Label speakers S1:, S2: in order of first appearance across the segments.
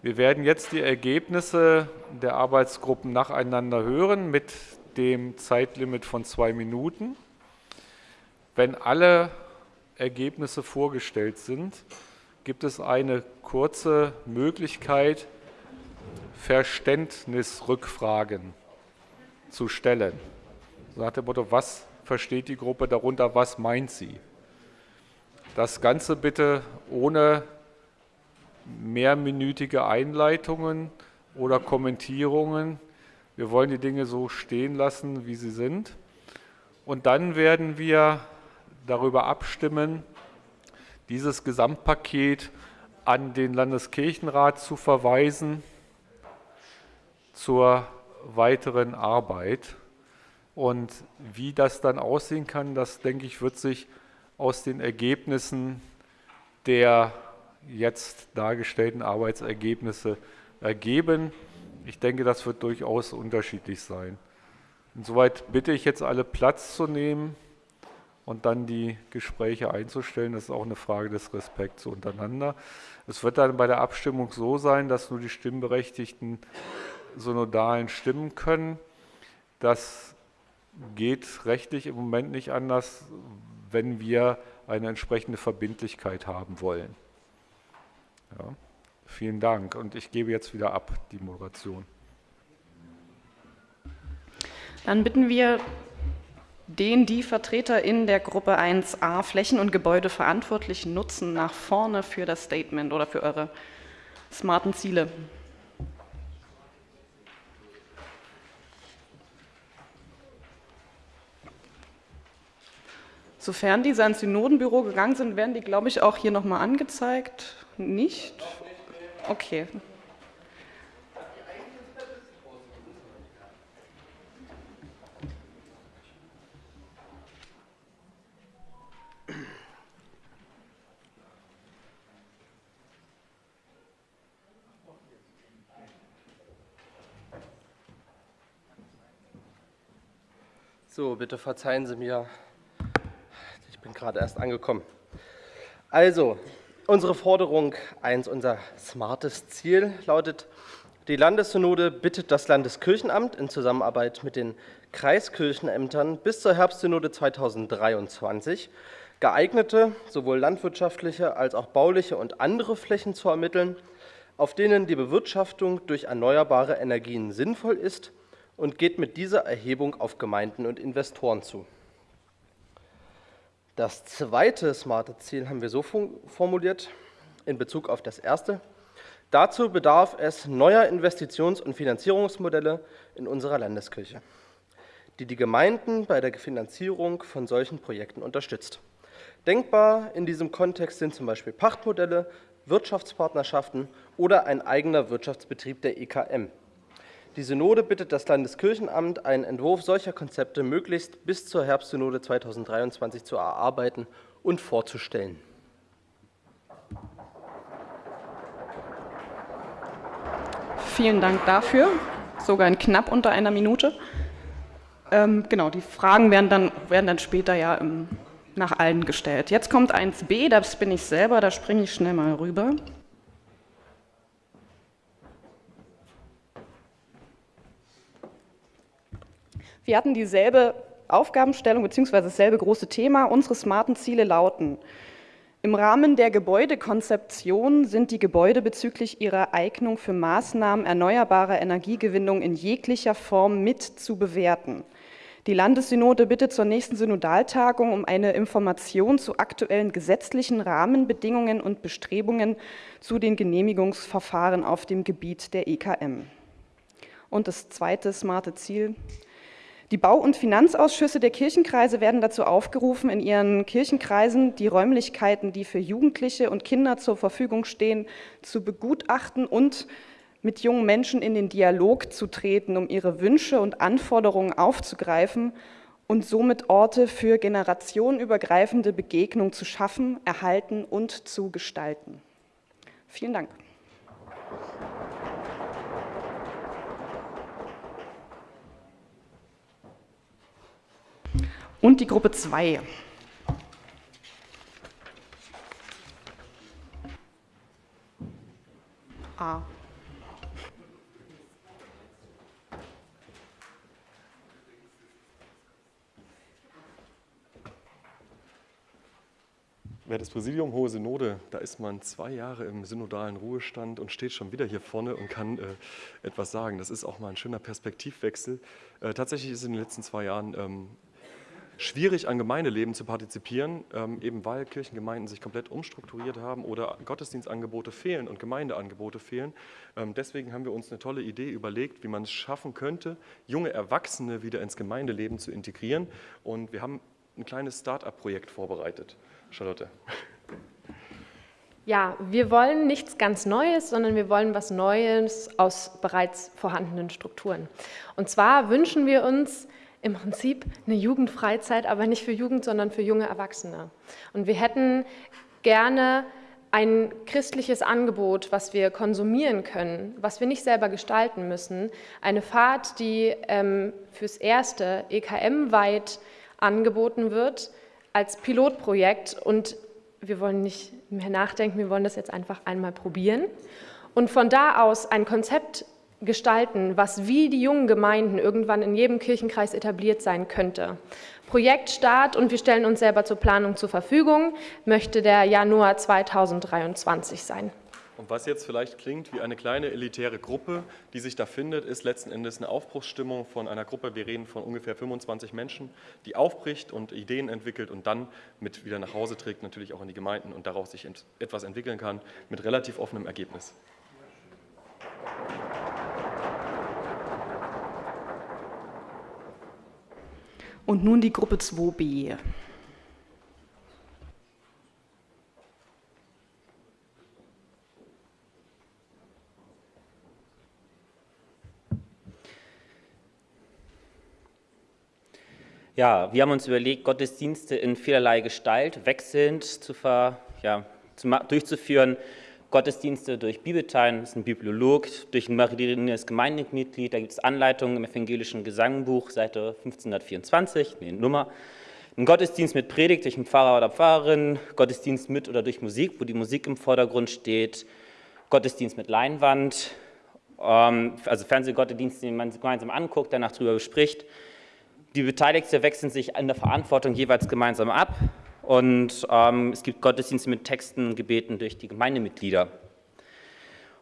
S1: Wir werden jetzt die Ergebnisse der Arbeitsgruppen nacheinander hören mit dem Zeitlimit von zwei Minuten. Wenn alle Ergebnisse vorgestellt sind, gibt es eine kurze Möglichkeit, Verständnisrückfragen zu stellen. So nach dem Motto, was versteht die Gruppe darunter, was meint sie? Das Ganze bitte ohne mehrminütige Einleitungen oder Kommentierungen. Wir wollen die Dinge so stehen lassen, wie sie sind. Und dann werden wir darüber abstimmen, dieses Gesamtpaket an den Landeskirchenrat zu verweisen zur weiteren Arbeit. Und wie das dann aussehen kann, das denke ich, wird sich aus den Ergebnissen der jetzt dargestellten Arbeitsergebnisse ergeben. Ich denke, das wird durchaus unterschiedlich sein. Insoweit bitte ich jetzt alle Platz zu nehmen und dann die Gespräche einzustellen. Das ist auch eine Frage des Respekts untereinander. Es wird dann bei der Abstimmung so sein, dass nur die Stimmberechtigten synodalen stimmen können. Das geht rechtlich im Moment nicht anders, wenn wir eine entsprechende Verbindlichkeit haben wollen. Ja, vielen Dank und ich gebe jetzt wieder ab die Moderation.
S2: Dann bitten wir den die Vertreter in der Gruppe 1a Flächen- und Gebäudeverantwortlichen nutzen nach vorne für das Statement oder für eure smarten Ziele. Sofern diese ans Synodenbüro gegangen sind, werden die, glaube ich, auch hier nochmal angezeigt. Nicht? Okay.
S3: So, bitte verzeihen Sie mir, ich bin gerade erst angekommen. Also, unsere Forderung 1, unser smartes Ziel lautet, die Landessynode bittet das Landeskirchenamt in Zusammenarbeit mit den Kreiskirchenämtern bis zur Herbstsynode 2023 geeignete, sowohl landwirtschaftliche als auch bauliche und andere Flächen zu ermitteln, auf denen die Bewirtschaftung durch erneuerbare Energien sinnvoll ist und geht mit dieser Erhebung auf Gemeinden und Investoren zu. Das zweite smarte Ziel haben wir so formuliert in Bezug auf das erste. Dazu bedarf es neuer Investitions- und Finanzierungsmodelle in unserer Landeskirche, die die Gemeinden bei der Finanzierung von solchen Projekten unterstützt. Denkbar in diesem Kontext sind zum Beispiel Pachtmodelle, Wirtschaftspartnerschaften oder ein eigener Wirtschaftsbetrieb der EKM, die Synode bittet das Landeskirchenamt, einen Entwurf solcher Konzepte möglichst bis zur Herbstsynode 2023 zu erarbeiten und vorzustellen.
S2: Vielen Dank dafür, sogar in knapp unter einer Minute. Ähm, genau, die Fragen werden dann, werden dann später ja im, nach allen gestellt. Jetzt kommt 1b, das bin ich selber, da springe ich schnell mal rüber. Wir hatten dieselbe Aufgabenstellung bzw. dasselbe große Thema. Unsere smarten Ziele lauten, im Rahmen der Gebäudekonzeption sind die Gebäude bezüglich ihrer Eignung für Maßnahmen erneuerbarer Energiegewinnung in jeglicher Form mit zu bewerten. Die Landessynode bittet zur nächsten Synodaltagung um eine Information zu aktuellen gesetzlichen Rahmenbedingungen und Bestrebungen zu den Genehmigungsverfahren auf dem Gebiet der EKM. Und das zweite smarte Ziel, die Bau- und Finanzausschüsse der Kirchenkreise werden dazu aufgerufen, in ihren Kirchenkreisen die Räumlichkeiten, die für Jugendliche und Kinder zur Verfügung stehen, zu begutachten und mit jungen Menschen in den Dialog zu treten, um ihre Wünsche und Anforderungen aufzugreifen und somit Orte für generationenübergreifende Begegnung zu schaffen, erhalten und zu gestalten. Vielen Dank. und die Gruppe 2. A.
S4: Wer das Präsidium Hohe Synode, da ist man zwei Jahre im synodalen Ruhestand und steht schon wieder hier vorne und kann äh, etwas sagen. Das ist auch mal ein schöner Perspektivwechsel. Äh, tatsächlich ist in den letzten zwei Jahren ähm, schwierig, an Gemeindeleben zu partizipieren, ähm, eben weil Kirchengemeinden sich komplett umstrukturiert haben oder Gottesdienstangebote fehlen und Gemeindeangebote fehlen. Ähm, deswegen haben wir uns eine tolle Idee überlegt, wie man es schaffen könnte, junge Erwachsene wieder ins Gemeindeleben zu integrieren. Und wir haben ein kleines Start-up-Projekt vorbereitet. Charlotte.
S5: Ja, wir wollen nichts ganz Neues, sondern wir wollen was Neues aus bereits vorhandenen Strukturen. Und zwar wünschen wir uns im Prinzip eine Jugendfreizeit, aber nicht für Jugend, sondern für junge Erwachsene. Und wir hätten gerne ein christliches Angebot, was wir konsumieren können, was wir nicht selber gestalten müssen. Eine Fahrt, die ähm, fürs erste EKM-weit angeboten wird, als Pilotprojekt und wir wollen nicht mehr nachdenken, wir wollen das jetzt einfach einmal probieren und von da aus ein Konzept gestalten, was wie die jungen Gemeinden irgendwann in jedem Kirchenkreis etabliert sein könnte. Projektstart und wir stellen uns selber zur Planung zur Verfügung, möchte der Januar 2023 sein.
S4: Und was jetzt vielleicht klingt wie eine kleine elitäre Gruppe, die sich da findet, ist letzten Endes eine Aufbruchsstimmung von einer Gruppe, wir reden von ungefähr 25 Menschen, die aufbricht und Ideen entwickelt und dann mit wieder nach Hause trägt, natürlich auch in die Gemeinden und daraus sich etwas entwickeln kann, mit relativ offenem Ergebnis.
S2: Und nun die Gruppe 2b.
S6: Ja, wir haben uns überlegt, Gottesdienste in vielerlei Gestalt wechselnd zu ver, ja, zu, durchzuführen. Gottesdienste durch Bibelteilen, das ist ein Bibliolog, durch ein mariniertes Gemeindemitglied, da gibt es Anleitungen im evangelischen Gesangbuch, Seite 1524, nee, Nummer. Ein Gottesdienst mit Predigt durch einen Pfarrer oder Pfarrerin, Gottesdienst mit oder durch Musik, wo die Musik im Vordergrund steht, Gottesdienst mit Leinwand, ähm, also Fernsehgottesdienst, den man gemeinsam anguckt, danach darüber bespricht, die Beteiligten wechseln sich in der Verantwortung jeweils gemeinsam ab und ähm, es gibt Gottesdienste mit Texten und Gebeten durch die Gemeindemitglieder.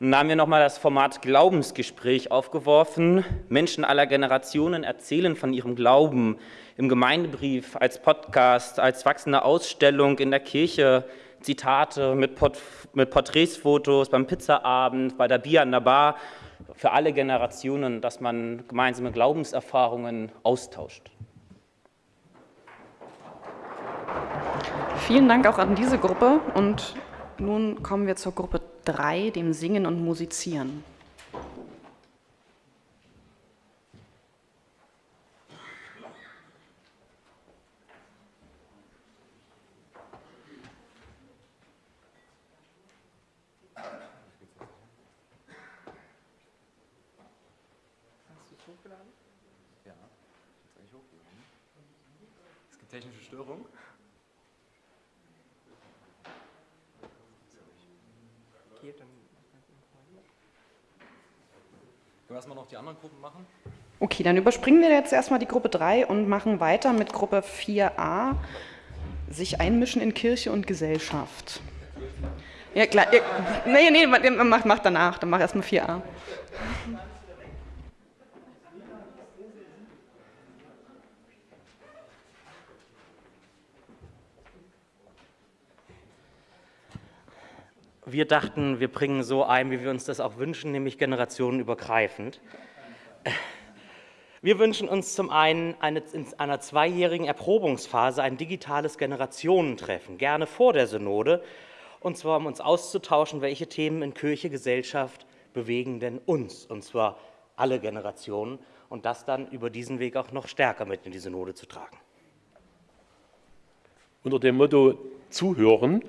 S6: Und dann haben wir nochmal das Format Glaubensgespräch aufgeworfen. Menschen aller Generationen erzählen von ihrem Glauben im Gemeindebrief, als Podcast, als wachsende Ausstellung in der Kirche, Zitate mit, Port mit Porträtsfotos beim Pizzaabend, bei der Bier an der Bar für alle Generationen, dass man gemeinsame Glaubenserfahrungen austauscht.
S2: Vielen Dank auch an diese Gruppe und nun kommen wir zur Gruppe 3, dem Singen und Musizieren.
S7: technische Störung. Okay, dann erstmal noch die anderen Gruppen machen.
S2: Okay, dann überspringen wir jetzt erstmal die Gruppe 3 und machen weiter mit Gruppe 4a, sich einmischen in Kirche und Gesellschaft. Ja, klar. Nee, nee, mach, mach danach, dann mach erstmal 4a.
S6: Wir dachten, wir bringen so ein, wie wir uns das auch wünschen, nämlich generationenübergreifend. Wir wünschen uns zum einen eine, in einer zweijährigen Erprobungsphase ein digitales Generationentreffen, gerne vor der Synode, und zwar um uns auszutauschen, welche Themen in Kirche, Gesellschaft bewegen denn uns, und zwar alle Generationen, und das dann über diesen Weg auch noch stärker mit in die Synode zu tragen.
S8: Unter dem Motto Zuhören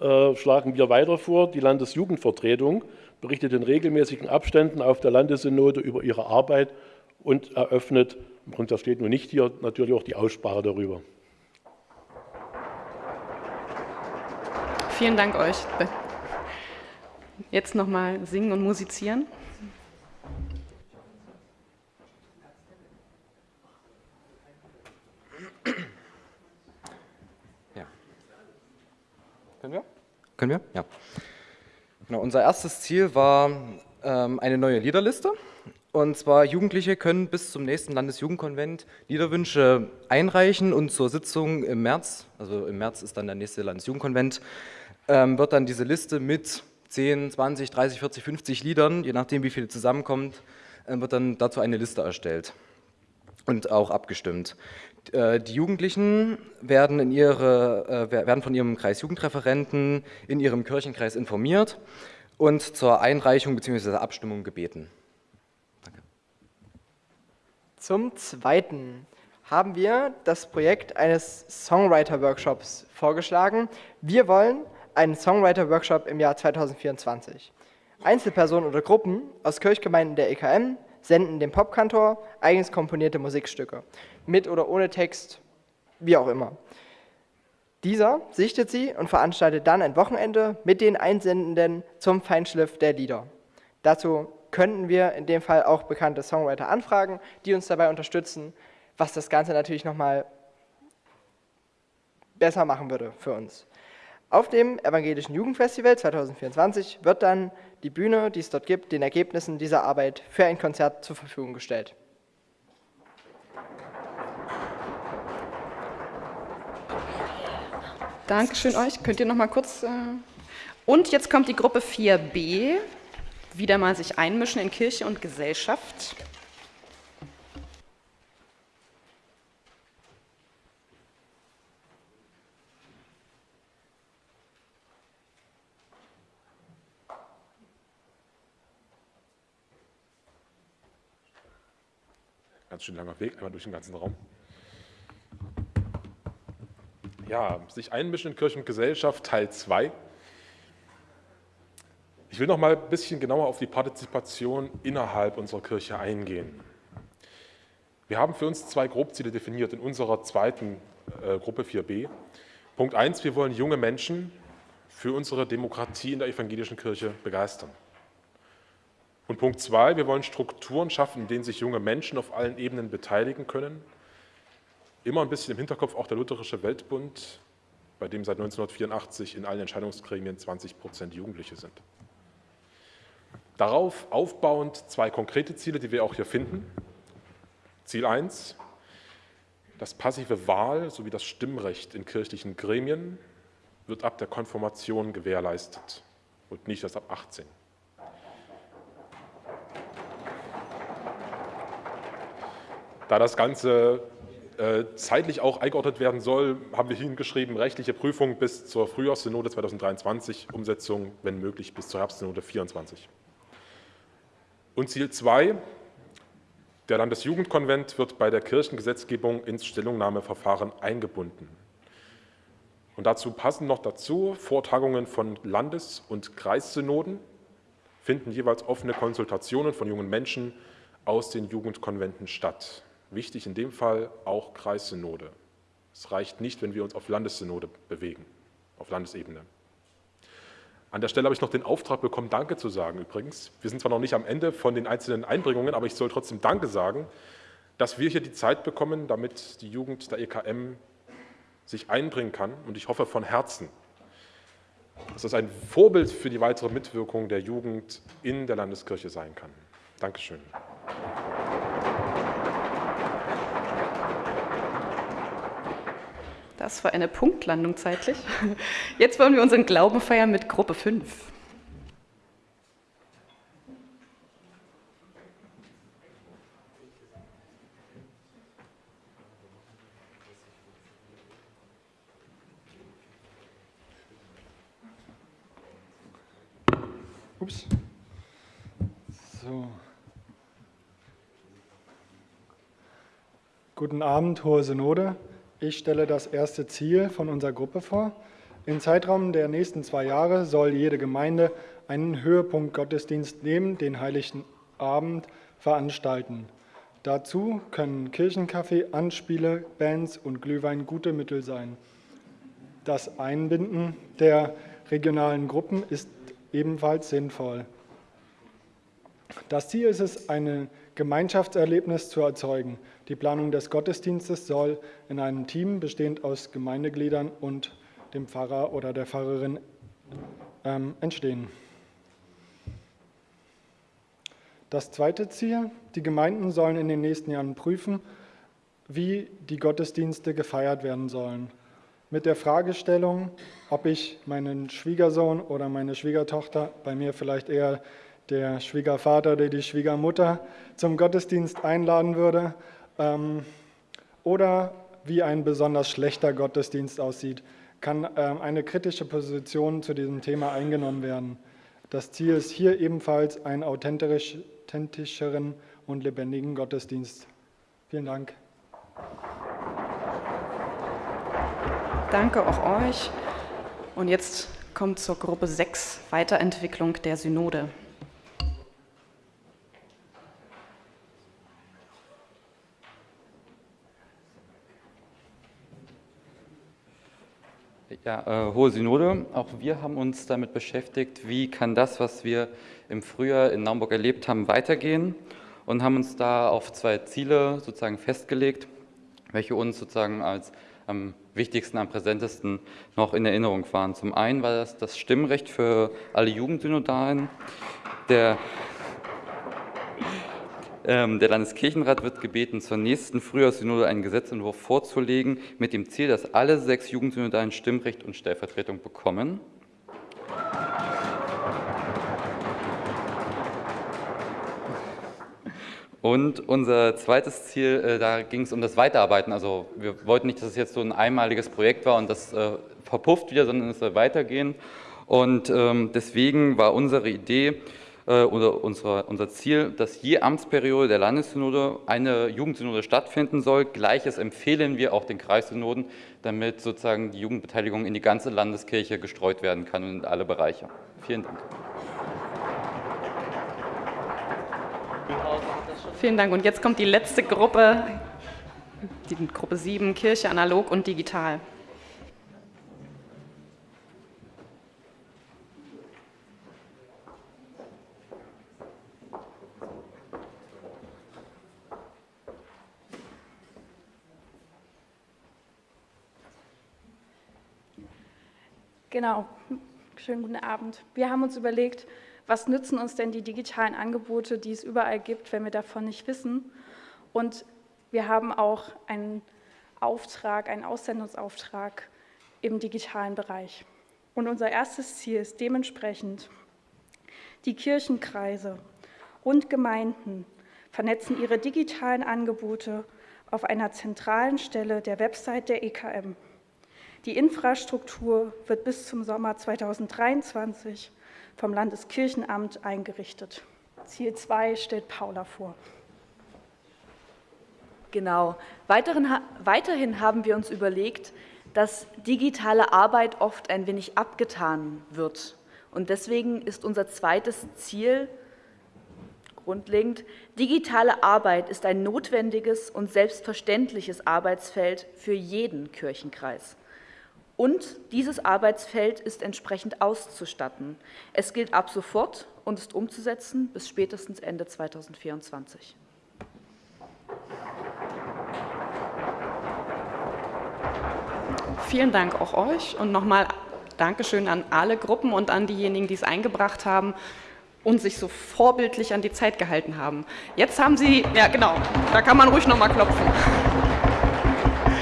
S8: äh, schlagen wir weiter vor, die Landesjugendvertretung berichtet in regelmäßigen Abständen auf der Landessynode über ihre Arbeit und eröffnet, und das steht nur nicht hier, natürlich auch die Aussprache darüber.
S2: Vielen Dank euch. Jetzt nochmal singen und musizieren.
S7: Können wir? Können wir? Ja. Genau, unser erstes Ziel war ähm, eine neue Liederliste. Und zwar Jugendliche können bis zum nächsten Landesjugendkonvent Liederwünsche einreichen und zur Sitzung im März, also im März ist dann der nächste Landesjugendkonvent, ähm, wird dann diese Liste mit 10, 20, 30, 40, 50 Liedern, je nachdem wie viele zusammenkommt, äh, wird dann dazu eine Liste erstellt und auch abgestimmt. Äh, die Jugendlichen werden, in ihre, äh, werden von ihrem Kreisjugendreferenten in ihrem Kirchenkreis informiert und zur Einreichung bzw. Abstimmung gebeten.
S9: Zum Zweiten haben wir das Projekt eines Songwriter-Workshops vorgeschlagen. Wir wollen einen Songwriter-Workshop im Jahr 2024. Einzelpersonen oder Gruppen aus Kirchgemeinden der EKM senden dem Popkantor eigens komponierte Musikstücke, mit oder ohne Text, wie auch immer. Dieser sichtet sie und veranstaltet dann ein Wochenende mit den Einsendenden zum Feinschliff der Lieder. Dazu könnten wir in dem Fall auch bekannte Songwriter anfragen, die uns dabei unterstützen, was das Ganze natürlich nochmal besser machen würde für uns. Auf dem Evangelischen Jugendfestival 2024 wird dann die Bühne, die es dort gibt, den Ergebnissen dieser Arbeit für ein Konzert zur Verfügung gestellt.
S2: Dankeschön euch. Könnt ihr noch mal kurz... Äh und jetzt kommt die Gruppe 4b wieder mal sich einmischen in Kirche und Gesellschaft.
S10: Ganz schön langer Weg, einmal durch den ganzen Raum. Ja, sich einmischen in Kirche und Gesellschaft, Teil 2. Ich will noch mal ein bisschen genauer auf die Partizipation innerhalb unserer Kirche eingehen. Wir haben für uns zwei Grobziele definiert in unserer zweiten äh, Gruppe 4b. Punkt 1, wir wollen junge Menschen für unsere Demokratie in der evangelischen Kirche begeistern. Und Punkt 2, wir wollen Strukturen schaffen, in denen sich junge Menschen auf allen Ebenen beteiligen können. Immer ein bisschen im Hinterkopf auch der Lutherische Weltbund, bei dem seit 1984 in allen Entscheidungsgremien 20 Prozent Jugendliche sind. Darauf aufbauend zwei konkrete Ziele, die wir auch hier finden. Ziel 1, das passive Wahl sowie das Stimmrecht in kirchlichen Gremien wird ab der Konfirmation gewährleistet und nicht erst ab 18. Da das Ganze zeitlich auch eingeordnet werden soll, haben wir hingeschrieben, rechtliche Prüfung bis zur Frühjahrssynode 2023, Umsetzung, wenn möglich, bis zur Herbstsynode 2024. Und Ziel 2, der Landesjugendkonvent wird bei der Kirchengesetzgebung ins Stellungnahmeverfahren eingebunden. Und dazu passen noch dazu Vortagungen von Landes- und Kreissynoden, finden jeweils offene Konsultationen von jungen Menschen aus den Jugendkonventen statt. Wichtig in dem Fall auch Kreissynode. Es reicht nicht, wenn wir uns auf Landessynode bewegen, auf Landesebene. An der Stelle habe ich noch den Auftrag bekommen, Danke zu sagen übrigens. Wir sind zwar noch nicht am Ende von den einzelnen Einbringungen, aber ich soll trotzdem Danke sagen, dass wir hier die Zeit bekommen, damit die Jugend der EKM sich einbringen kann. Und ich hoffe von Herzen, dass das ein Vorbild für die weitere Mitwirkung der Jugend in der Landeskirche sein kann. Dankeschön.
S2: Das war eine Punktlandung zeitlich. Jetzt wollen wir unseren Glauben feiern mit Gruppe 5.
S11: Ups. So. Guten Abend, Hohe Synode. Ich stelle das erste Ziel von unserer Gruppe vor. Im Zeitraum der nächsten zwei Jahre soll jede Gemeinde einen Höhepunkt Gottesdienst neben den Heiligen Abend veranstalten. Dazu können Kirchenkaffee, Anspiele, Bands und Glühwein gute Mittel sein. Das Einbinden der regionalen Gruppen ist ebenfalls sinnvoll. Das Ziel ist es, ein Gemeinschaftserlebnis zu erzeugen. Die Planung des Gottesdienstes soll in einem Team bestehend aus Gemeindegliedern und dem Pfarrer oder der Pfarrerin ähm, entstehen. Das zweite Ziel, die Gemeinden sollen in den nächsten Jahren prüfen, wie die Gottesdienste gefeiert werden sollen. Mit der Fragestellung, ob ich meinen Schwiegersohn oder meine Schwiegertochter, bei mir vielleicht eher der Schwiegervater oder die Schwiegermutter, zum Gottesdienst einladen würde ähm, oder wie ein besonders schlechter Gottesdienst aussieht, kann ähm, eine kritische Position zu diesem Thema eingenommen werden. Das Ziel ist hier ebenfalls einen authentischeren und lebendigen Gottesdienst. Vielen Dank.
S2: Danke auch euch. Und jetzt kommt zur Gruppe 6, Weiterentwicklung der Synode.
S12: Ja, äh, Hohe Synode, auch wir haben uns damit beschäftigt, wie kann das, was wir im Frühjahr in Naumburg erlebt haben, weitergehen? Und haben uns da auf zwei Ziele sozusagen festgelegt, welche uns sozusagen als am wichtigsten, am präsentesten noch in Erinnerung waren. Zum einen war das das Stimmrecht für alle Jugendsynodalen, der ähm, der Landeskirchenrat wird gebeten, zur nächsten Frühjahrssynode einen Gesetzentwurf vorzulegen, mit dem Ziel, dass alle sechs Jugendsynodalen Stimmrecht und Stellvertretung bekommen. Und unser zweites Ziel, äh, da ging es um das Weiterarbeiten. Also wir wollten nicht, dass es jetzt so ein einmaliges Projekt war und das äh, verpufft wieder, sondern es soll weitergehen. Und ähm, deswegen war unsere Idee, äh, oder unsere, unser Ziel, dass je Amtsperiode der Landessynode eine Jugendsynode stattfinden soll. Gleiches empfehlen wir auch den Kreissynoden, damit sozusagen die Jugendbeteiligung in die ganze Landeskirche gestreut werden kann und in alle Bereiche. Vielen Dank.
S2: Vielen Dank. Und jetzt kommt die letzte Gruppe, die Gruppe 7, Kirche analog und digital.
S13: Genau, schönen guten Abend. Wir haben uns überlegt, was nützen uns denn die digitalen Angebote, die es überall gibt, wenn wir davon nicht wissen. Und wir haben auch einen Auftrag, einen Aussendungsauftrag im digitalen Bereich. Und unser erstes Ziel ist dementsprechend, die Kirchenkreise und Gemeinden vernetzen ihre digitalen Angebote auf einer zentralen Stelle der Website der EKM. Die Infrastruktur wird bis zum Sommer 2023 vom Landeskirchenamt eingerichtet. Ziel 2 stellt Paula vor.
S14: Genau. weiterhin haben wir uns überlegt, dass digitale Arbeit oft ein wenig abgetan wird. Und deswegen ist unser zweites Ziel grundlegend, digitale Arbeit ist ein notwendiges und selbstverständliches Arbeitsfeld für jeden Kirchenkreis. Und dieses Arbeitsfeld ist entsprechend auszustatten. Es gilt ab sofort und ist umzusetzen bis spätestens Ende 2024.
S2: Vielen Dank auch euch und nochmal Dankeschön an alle Gruppen und an diejenigen, die es eingebracht haben und sich so vorbildlich an die Zeit gehalten haben. Jetzt haben Sie, ja genau, da kann man ruhig nochmal klopfen.